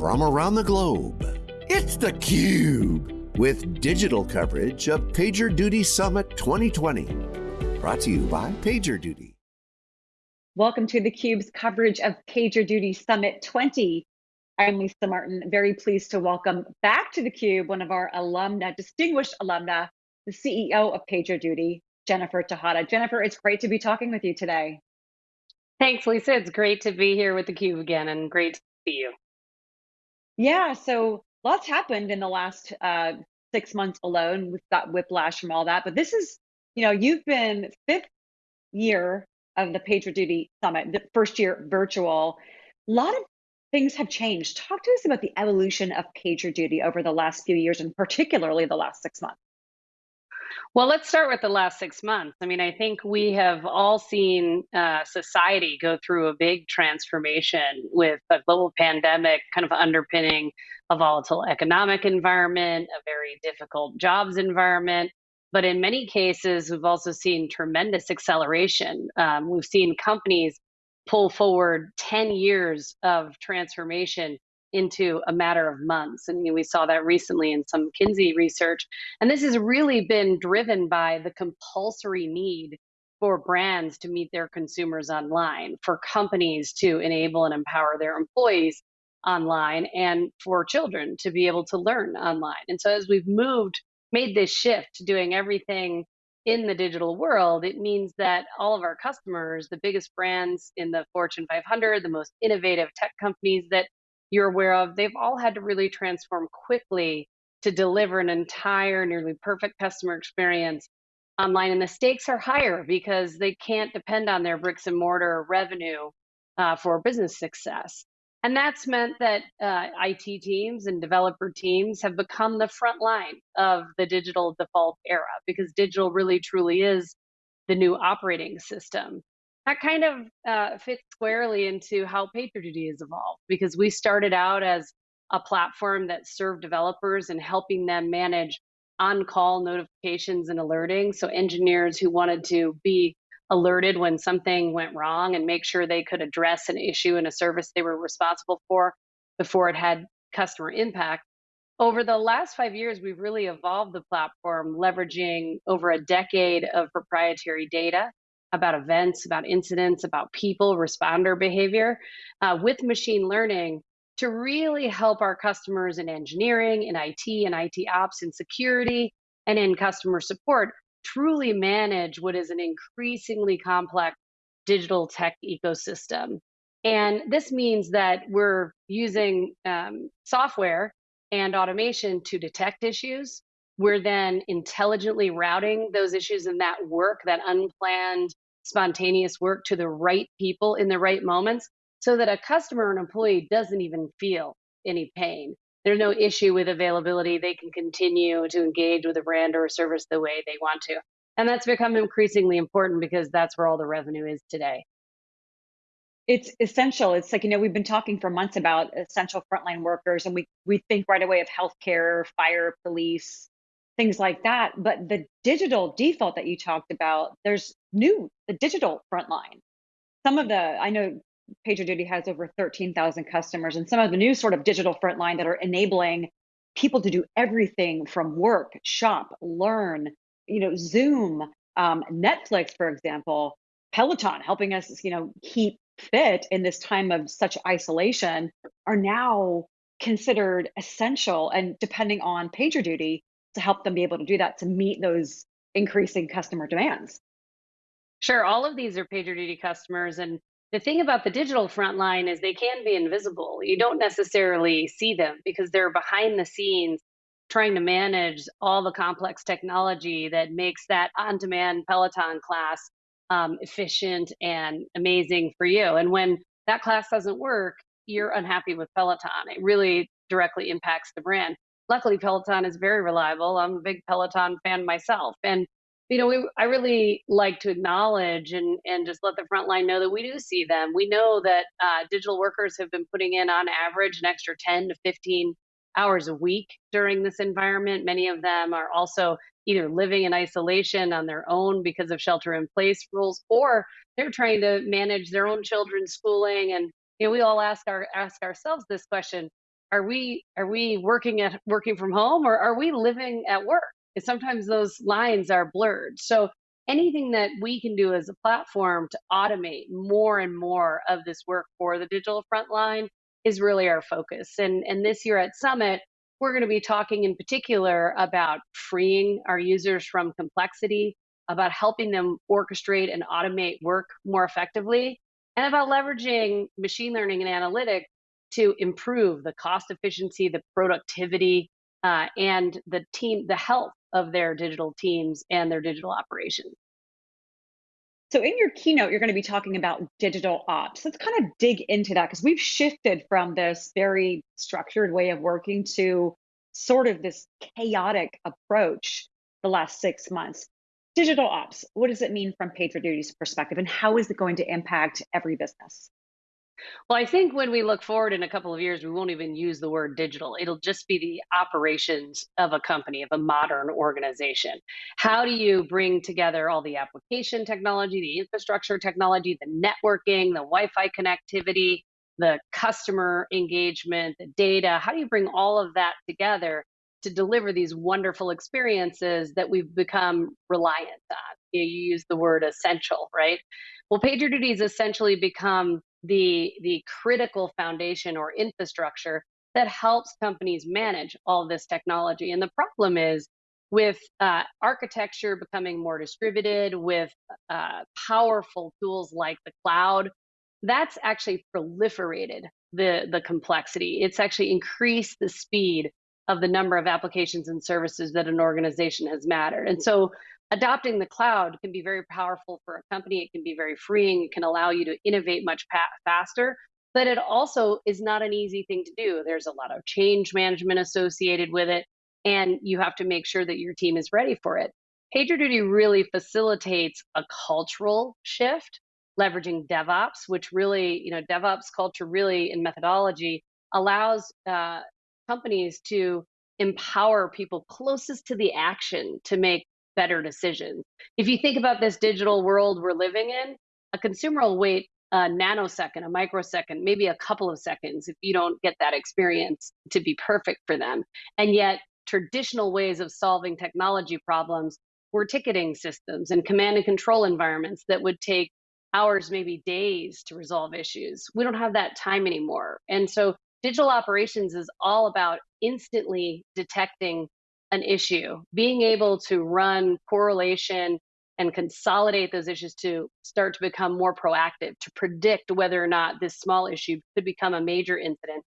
from around the globe. It's theCUBE, with digital coverage of PagerDuty Summit 2020. Brought to you by PagerDuty. Welcome to theCUBE's coverage of PagerDuty Summit 20. I'm Lisa Martin, very pleased to welcome back to theCUBE one of our alumna, distinguished alumna, the CEO of PagerDuty, Jennifer Tejada. Jennifer, it's great to be talking with you today. Thanks, Lisa. It's great to be here with theCUBE again and great to see you. Yeah, so lots happened in the last uh, six months alone. We've got whiplash from all that, but this is, you know, you've been fifth year of the PagerDuty Summit, the first year virtual. A lot of things have changed. Talk to us about the evolution of PagerDuty over the last few years and particularly the last six months. Well, let's start with the last six months. I mean, I think we have all seen uh, society go through a big transformation with a global pandemic kind of underpinning a volatile economic environment, a very difficult jobs environment. But in many cases, we've also seen tremendous acceleration. Um, we've seen companies pull forward 10 years of transformation into a matter of months. And we saw that recently in some McKinsey research. And this has really been driven by the compulsory need for brands to meet their consumers online, for companies to enable and empower their employees online, and for children to be able to learn online. And so as we've moved, made this shift to doing everything in the digital world, it means that all of our customers, the biggest brands in the Fortune 500, the most innovative tech companies that you're aware of, they've all had to really transform quickly to deliver an entire, nearly perfect customer experience online. And the stakes are higher because they can't depend on their bricks and mortar revenue uh, for business success. And that's meant that uh, IT teams and developer teams have become the front line of the digital default era because digital really truly is the new operating system that kind of uh, fits squarely into how PagerDuty has evolved because we started out as a platform that served developers and helping them manage on-call notifications and alerting. So engineers who wanted to be alerted when something went wrong and make sure they could address an issue in a service they were responsible for before it had customer impact. Over the last five years, we've really evolved the platform, leveraging over a decade of proprietary data about events, about incidents, about people, responder behavior uh, with machine learning to really help our customers in engineering, in IT, and IT ops, in security, and in customer support truly manage what is an increasingly complex digital tech ecosystem. And this means that we're using um, software and automation to detect issues. We're then intelligently routing those issues and that work, that unplanned spontaneous work to the right people in the right moments so that a customer or an employee doesn't even feel any pain. There's no issue with availability. They can continue to engage with a brand or a service the way they want to. And that's become increasingly important because that's where all the revenue is today. It's essential. It's like, you know, we've been talking for months about essential frontline workers, and we, we think right away of healthcare, fire, police, things like that. But the digital default that you talked about, there's new, the digital frontline. Some of the, I know PagerDuty has over 13,000 customers, and some of the new sort of digital frontline that are enabling people to do everything from work, shop, learn, you know, Zoom, um, Netflix, for example, Peloton, helping us, you know, keep fit in this time of such isolation, are now considered essential. And depending on PagerDuty, to help them be able to do that to meet those increasing customer demands. Sure, all of these are PagerDuty customers. And the thing about the digital frontline is they can be invisible. You don't necessarily see them because they're behind the scenes trying to manage all the complex technology that makes that on demand Peloton class um, efficient and amazing for you. And when that class doesn't work, you're unhappy with Peloton. It really directly impacts the brand luckily Peloton is very reliable. I'm a big Peloton fan myself. And you know, we, I really like to acknowledge and, and just let the front line know that we do see them. We know that uh, digital workers have been putting in, on average, an extra 10 to 15 hours a week during this environment. Many of them are also either living in isolation on their own because of shelter in place rules, or they're trying to manage their own children's schooling. And you know, we all ask our ask ourselves this question: are we are we working at working from home or are we living at work? And sometimes those lines are blurred. So anything that we can do as a platform to automate more and more of this work for the digital frontline is really our focus. And and this year at Summit, we're going to be talking in particular about freeing our users from complexity, about helping them orchestrate and automate work more effectively, and about leveraging machine learning and analytics to improve the cost efficiency, the productivity, uh, and the team, the health of their digital teams and their digital operations. So in your keynote, you're going to be talking about digital ops. Let's kind of dig into that because we've shifted from this very structured way of working to sort of this chaotic approach the last six months. Digital ops, what does it mean from PagerDuty's perspective and how is it going to impact every business? Well, I think when we look forward in a couple of years, we won't even use the word digital. It'll just be the operations of a company, of a modern organization. How do you bring together all the application technology, the infrastructure technology, the networking, the Wi Fi connectivity, the customer engagement, the data? How do you bring all of that together to deliver these wonderful experiences that we've become reliant on? You, use the word essential, right? Well, PagerDuty has essentially become the the critical foundation or infrastructure that helps companies manage all this technology. And the problem is with uh, architecture becoming more distributed, with uh, powerful tools like the cloud, that's actually proliferated the the complexity. It's actually increased the speed of the number of applications and services that an organization has mattered. And so adopting the cloud can be very powerful for a company. It can be very freeing. It can allow you to innovate much faster, but it also is not an easy thing to do. There's a lot of change management associated with it, and you have to make sure that your team is ready for it. PagerDuty really facilitates a cultural shift, leveraging DevOps, which really, you know, DevOps culture really in methodology allows uh, companies to empower people closest to the action to make better decisions. If you think about this digital world we're living in, a consumer will wait a nanosecond, a microsecond, maybe a couple of seconds if you don't get that experience to be perfect for them. And yet, traditional ways of solving technology problems were ticketing systems and command and control environments that would take hours, maybe days to resolve issues. We don't have that time anymore. And so, digital operations is all about instantly detecting an issue, being able to run correlation and consolidate those issues to start to become more proactive, to predict whether or not this small issue could become a major incident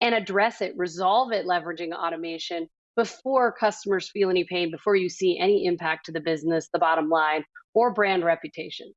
and address it, resolve it, leveraging automation before customers feel any pain, before you see any impact to the business, the bottom line, or brand reputation.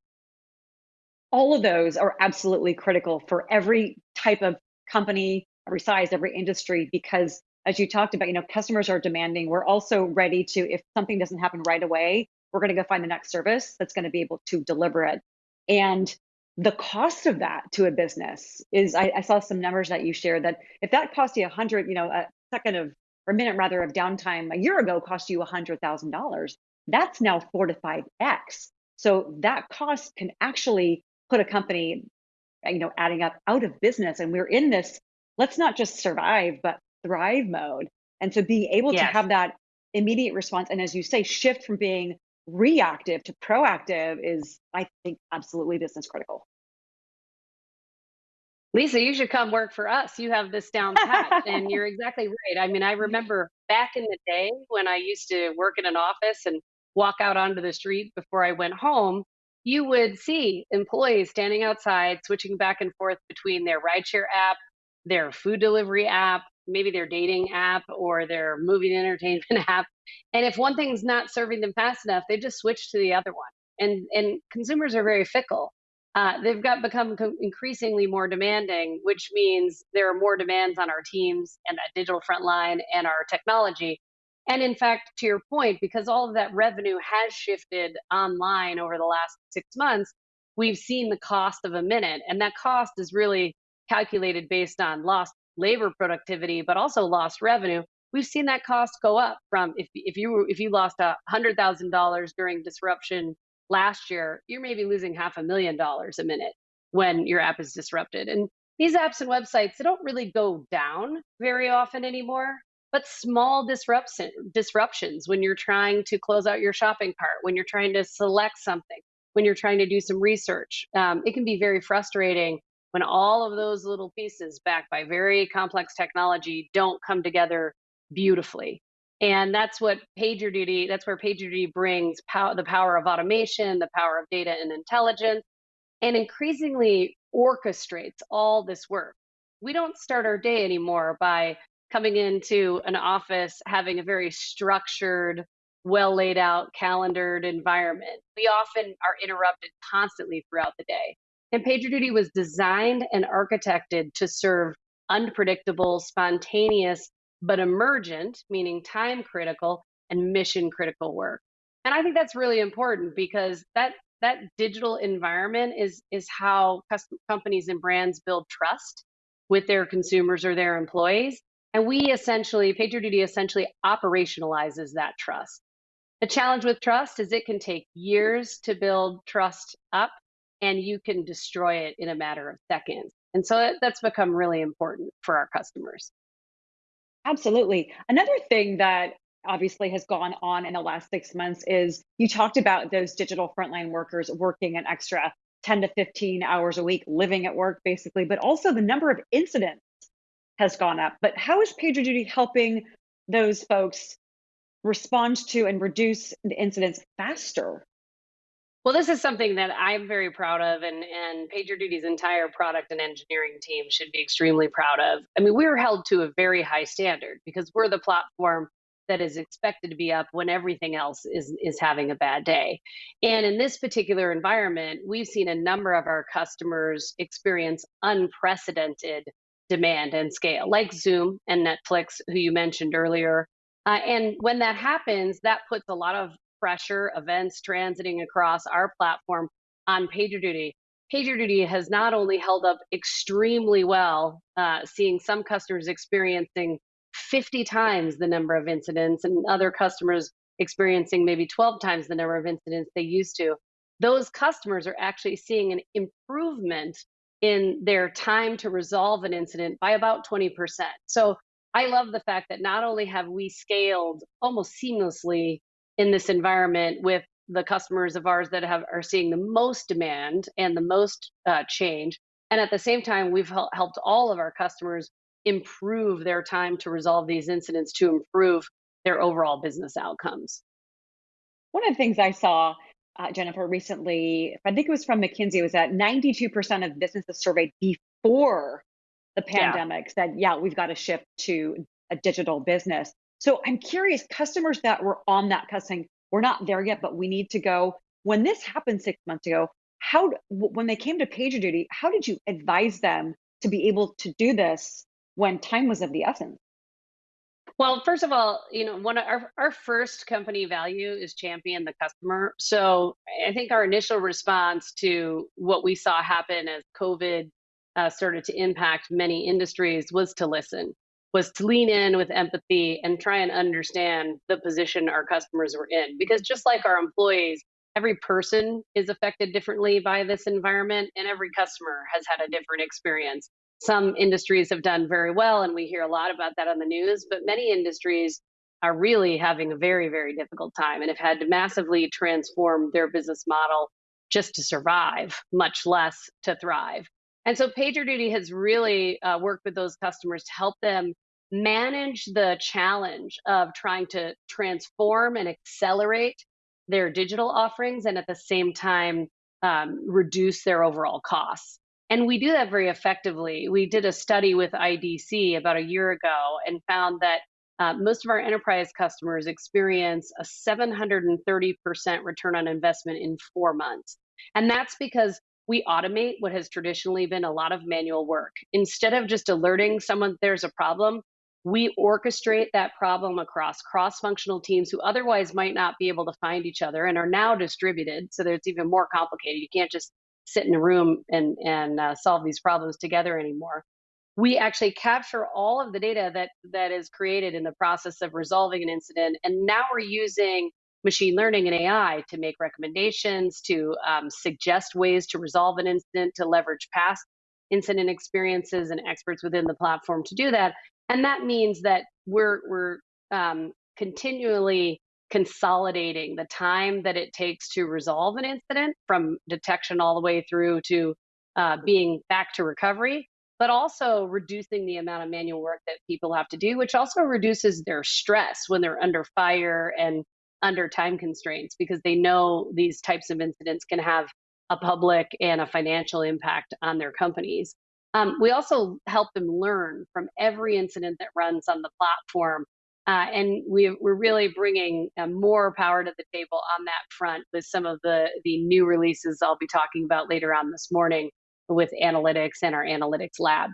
All of those are absolutely critical for every type of company, every size, every industry, because as you talked about, you know, customers are demanding. We're also ready to, if something doesn't happen right away, we're going to go find the next service that's going to be able to deliver it. And the cost of that to a business is, I, I saw some numbers that you shared that if that cost you a hundred, you know, a second of or a minute rather of downtime a year ago cost you a hundred thousand dollars, that's now four to five x. So that cost can actually put a company, you know, adding up out of business. And we're in this. Let's not just survive, but thrive mode. And so being able yes. to have that immediate response and as you say, shift from being reactive to proactive is, I think, absolutely business critical. Lisa, you should come work for us. You have this down pat. and you're exactly right. I mean, I remember back in the day when I used to work in an office and walk out onto the street before I went home, you would see employees standing outside, switching back and forth between their rideshare app, their food delivery app, maybe their dating app or their movie entertainment app. And if one thing's not serving them fast enough, they just switch to the other one. And and consumers are very fickle. Uh, they've got become increasingly more demanding, which means there are more demands on our teams and that digital front line and our technology. And in fact, to your point, because all of that revenue has shifted online over the last six months, we've seen the cost of a minute. And that cost is really calculated based on lost labor productivity, but also lost revenue, we've seen that cost go up from if, if you if you lost a hundred thousand dollars during disruption last year, you're maybe losing half a million dollars a minute when your app is disrupted. And these apps and websites they don't really go down very often anymore but small disruption, disruptions when you're trying to close out your shopping cart when you're trying to select something when you're trying to do some research um, it can be very frustrating when all of those little pieces backed by very complex technology don't come together beautifully and that's what PagerDuty, that's where PagerDuty brings pow- the power of automation, the power of data and intelligence, and increasingly orchestrates all this work. We don't start our day anymore by coming into an office having a very structured, well laid out, calendared environment. We often are interrupted constantly throughout the day. And PagerDuty was designed and architected to serve unpredictable, spontaneous, but emergent, meaning time critical and mission critical work. And I think that's really important because that that digital environment is is how companies and brands build trust with their consumers or their employees. And we essentially, PagerDuty essentially operationalizes that trust. The challenge with trust is it can take years to build trust up and you can destroy it in a matter of seconds. And so that's become really important for our customers. Absolutely. Another thing that obviously has gone on in the last six months is you talked about those digital frontline workers working an extra 10 to 15 hours a week, living at work basically, but also the number of incidents has gone up. But how is PagerDuty helping those folks respond to and reduce the incidents faster? Well, this is something that I'm very proud of, and, and PagerDuty's entire product and engineering team should be extremely proud of. I mean, we're held to a very high standard because we're the platform that is expected to be up when everything else is is having a bad day. And in this particular environment, we've seen a number of our customers experience unprecedented demand and scale, like Zoom and Netflix, who you mentioned earlier. Uh, and when that happens, that puts a lot of pressure, events transiting across our platform on PagerDuty. PagerDuty has not only held up extremely well, uh, seeing some customers experiencing 50 times the number of incidents and other customers experiencing maybe 12 times the number of incidents they used to. Those customers are actually seeing an improvement in their time to resolve an incident by about 20%. So I love the fact that not only have we scaled almost seamlessly in this environment with the customers of ours that have are seeing the most demand and the most uh, change, and at the same time, we've helped all of our customers improve their time to resolve these incidents to improve their overall business outcomes. One of the things I saw, uh, Jennifer, recently, I think it was from McKinsey, was that 92% of businesses surveyed before the pandemic yeah. said, yeah, we've got to shift to a digital business. So I'm curious, customers that were on that cussing, we're not there yet, but we need to go. When this happened six months ago, how when they came to PagerDuty, how did you advise them to be able to do this when time was of the essence? Well, first of all, you know, one of our, our first company value is champion the customer. So I think our initial response to what we saw happen as COVID uh, started to impact many industries was to listen, was to lean in with empathy and try and understand the position our customers were in. Because just like our employees, every person is affected differently by this environment, and every customer has had a different experience some industries have done very well, and we hear a lot about that on the news, but many industries are really having a very, very difficult time and have had to massively transform their business model just to survive, much less to thrive. And so PagerDuty has really uh, worked with those customers to help them manage the challenge of trying to transform and accelerate their digital offerings and at the same time um, reduce their overall costs. And we do that very effectively. We did a study with IDC about a year ago and found that uh, most of our enterprise customers experience a 730% return on investment in four months. And that's because we automate what has traditionally been a lot of manual work. Instead of just alerting someone there's a problem, we orchestrate that problem across cross functional teams who otherwise might not be able to find each other and are now distributed. So that it's even more complicated. You can't just sit in a room and and uh, solve these problems together anymore we actually capture all of the data that that is created in the process of resolving an incident and now we're using machine learning and ai to make recommendations to um, suggest ways to resolve an incident to leverage past incident experiences and experts within the platform to do that. And that means that we're we're um, continually consolidating the time that it takes to resolve an incident from detection all the way through to uh, being back to recovery, but also reducing the amount of manual work that people have to do, which also reduces their stress when they're under fire and under time constraints because they know these types of incidents can have a public and a financial impact on their companies. Um, we also help them learn from every incident that runs on the platform. Uh, and we, are really bringing uh, more power to the table on that front with some of the, the new releases I'll be talking about later on this morning with analytics and our analytics lab.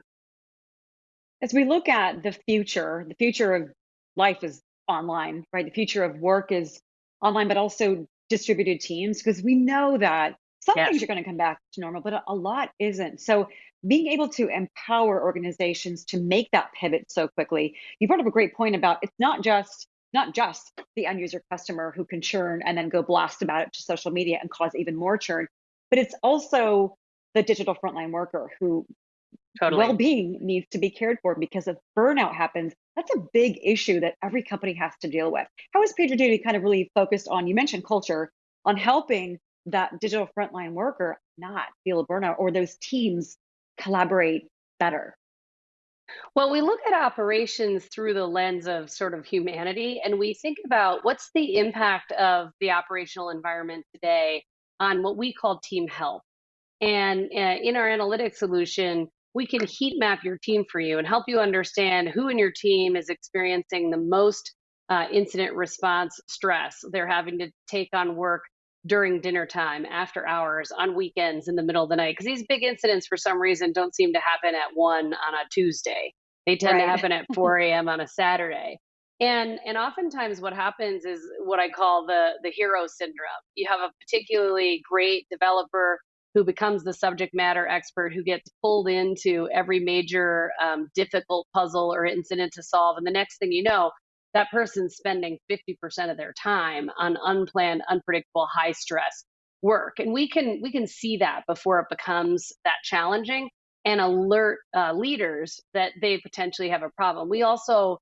As we look at the future, the future of life is online, right? The future of work is online, but also distributed teams, because we know that some yes. things are going to come back to normal, but a lot isn't. So being able to empower organizations to make that pivot so quickly, you brought up a great point about it's not just not just the end user customer who can churn and then go blast about it to social media and cause even more churn, but it's also the digital frontline worker who totally. well-being needs to be cared for because if burnout happens, that's a big issue that every company has to deal with. How is PagerDuty kind of really focused on, you mentioned culture, on helping that digital frontline worker not feel a burnout or those teams collaborate better? Well, we look at operations through the lens of sort of humanity, and we think about what's the impact of the operational environment today on what we call team health. And uh, in our analytics solution, we can heat map your team for you and help you understand who in your team is experiencing the most uh, incident response stress. They're having to take on work during dinner time, after hours, on weekends, in the middle of the night. Because these big incidents, for some reason, don't seem to happen at one on a Tuesday. They tend right. to happen at 4 a.m. on a Saturday. And and oftentimes what happens is what I call the the hero syndrome. You have a particularly great developer who becomes the subject matter expert who gets pulled into every major um, difficult puzzle or incident to solve. And the next thing you know, that person's spending 50% of their time on unplanned, unpredictable, high stress work. And we can we can see that before it becomes that challenging and alert uh, leaders that they potentially have a problem. We also,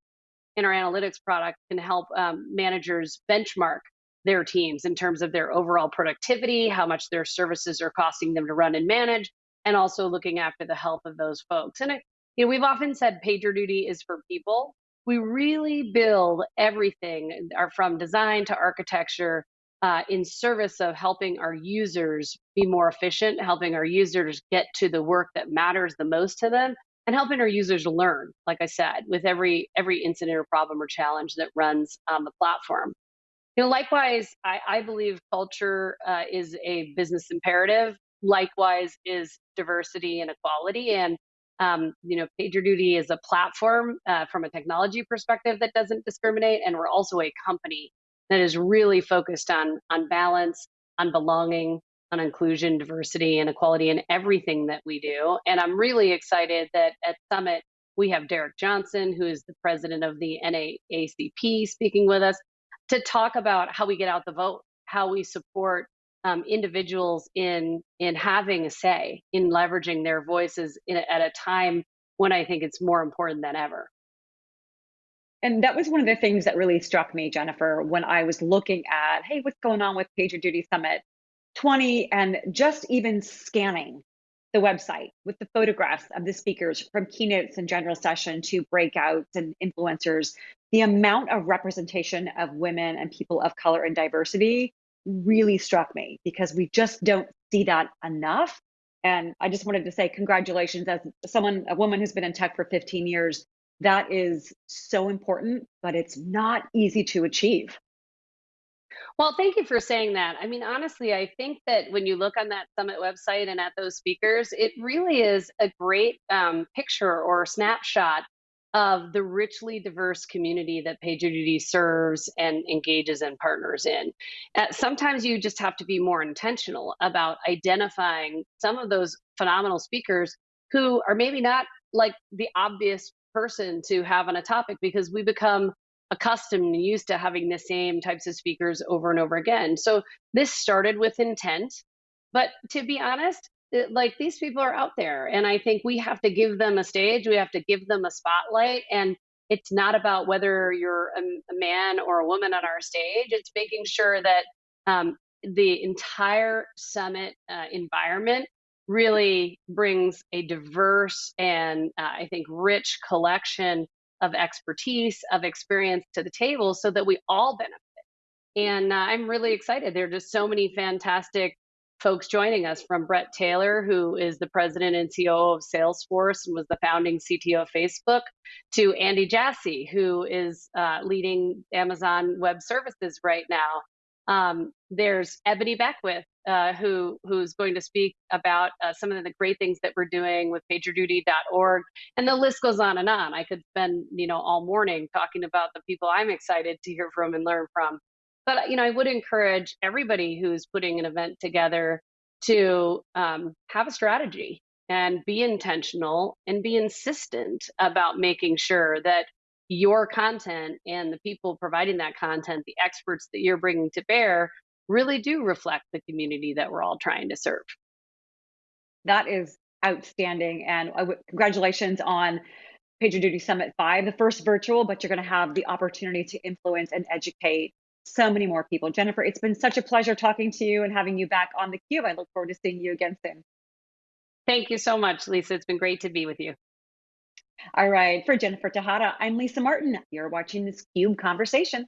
in our analytics product, can help um, managers benchmark their teams in terms of their overall productivity, how much their services are costing them to run and manage, and also looking after the health of those folks. And it, you know, we've often said PagerDuty is for people, we really build everything from design to architecture uh, in service of helping our users be more efficient, helping our users get to the work that matters the most to them, and helping our users learn, like I said, with every every incident or problem or challenge that runs on the platform. You know, likewise, I, I believe culture uh, is a business imperative. Likewise, is diversity and equality, and um, you know, PagerDuty is a platform uh, from a technology perspective that doesn't discriminate, and we're also a company that is really focused on on balance, on belonging, on inclusion, diversity, and equality in everything that we do. And I'm really excited that at Summit we have Derrick Johnson, who is the president of the NAACP, speaking with us to talk about how we get out the vote, how we support um, individuals in in having a say in leveraging their voices in, at a time when I think it's more important than ever. And that was one of the things that really struck me, Jennifer, when I was looking at, hey, what's going on with PagerDuty Summit 20 and just even scanning the website with the photographs of the speakers from keynotes and general session to breakouts and influencers, the amount of representation of women and people of color and diversity really struck me because we just don't see that enough. And I just wanted to say congratulations as someone, a woman who's been in tech for 15 years. That is so important, but it's not easy to achieve. Well, thank you for saying that. I mean, honestly, I think that when you look on that summit website and at those speakers, it really is a great um, picture or snapshot of the richly diverse community that PagerDuty serves and engages and partners in. Uh, sometimes you just have to be more intentional about identifying some of those phenomenal speakers who are maybe not like the obvious person to have on a topic because we become accustomed and used to having the same types of speakers over and over again. So this started with intent. But to be honest, it- like these people are out there and i think we have to give them a stage we have to give them a spotlight and it's not about whether you're a, a man or a woman on our stage it's making sure that um, the entire summit uh, environment really brings a diverse and uh, i think rich collection of expertise of experience to the table so that we all benefit and uh, i'm really excited there are just so many fantastic folks joining us from Bret Taylor, who is the president and CEO of Salesforce and was the founding CTO of Facebook, to Andy Jassy, who is uh, leading Amazon Web Services right now. Um, there's Ebony Beckwith, uh, who who's going to speak about uh, some of the great things that we're doing with PagerDuty.org, and the list goes on and on. I could spend you know all morning talking about the people I'm excited to hear from and learn from but you know, I would encourage everybody who's putting an event together to um, have a strategy and be intentional and be insistent about making sure that your content and the people providing that content, the experts that you're bringing to bear, really do reflect the community that we're all trying to serve. That is outstanding. And congratulations on PagerDuty Summit 5, the first virtual, but you're going to have the opportunity to influence and educate so many more people. Jennifer, it's been such a pleasure talking to you and having you back on the cube. I look forward to seeing you again soon. Thank you so much, Lisa. It's been great to be with you. All right. For Jennifer Tejada, I'm Lisa Martin. You're watching this CUBE conversation.